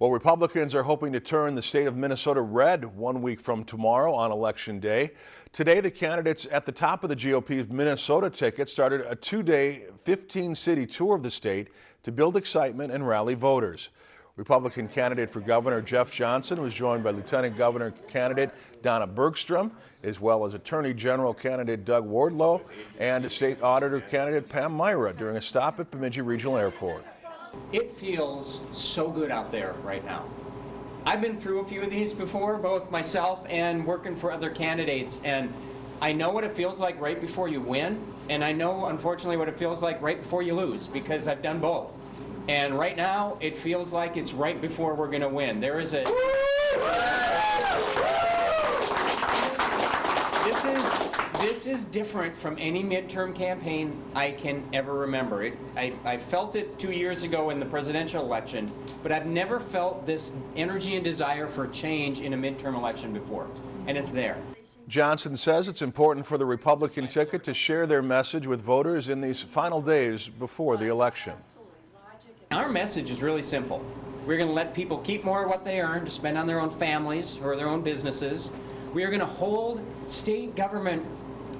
Well, Republicans are hoping to turn the state of Minnesota red one week from tomorrow on Election Day. Today, the candidates at the top of the GOP's Minnesota ticket started a two-day, 15-city tour of the state to build excitement and rally voters. Republican candidate for governor Jeff Johnson was joined by Lieutenant Governor candidate Donna Bergstrom, as well as Attorney General candidate Doug Wardlow and State Auditor candidate Pam Myhra during a stop at Bemidji Regional Airport. It feels so good out there right now. I've been through a few of these before, both myself and working for other candidates, and I know what it feels like right before you win, and I know, unfortunately, what it feels like right before you lose, because I've done both. And right now, it feels like it's right before we're going to win. There is a... This is, this is different from any midterm campaign I can ever remember. It, I, I felt it two years ago in the presidential election, but I've never felt this energy and desire for change in a midterm election before, and it's there. Johnson says it's important for the Republican ticket to share their message with voters in these final days before the election. Our message is really simple. We're going to let people keep more of what they earn to spend on their own families or their own businesses. We are going to hold state government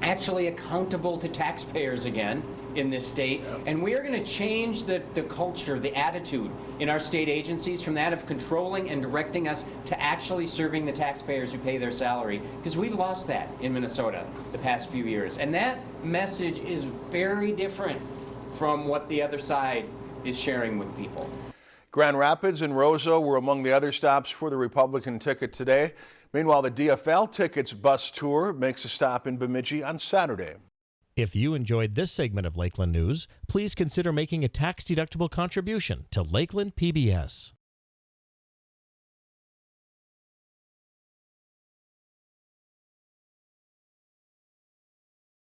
actually accountable to taxpayers again in this state. And we are going to change the, the culture, the attitude in our state agencies from that of controlling and directing us to actually serving the taxpayers who pay their salary. Because we've lost that in Minnesota the past few years. And that message is very different from what the other side is sharing with people. Grand Rapids and Roseau were among the other stops for the Republican ticket today. Meanwhile, the DFL Tickets bus tour makes a stop in Bemidji on Saturday. If you enjoyed this segment of Lakeland News, please consider making a tax-deductible contribution to Lakeland PBS.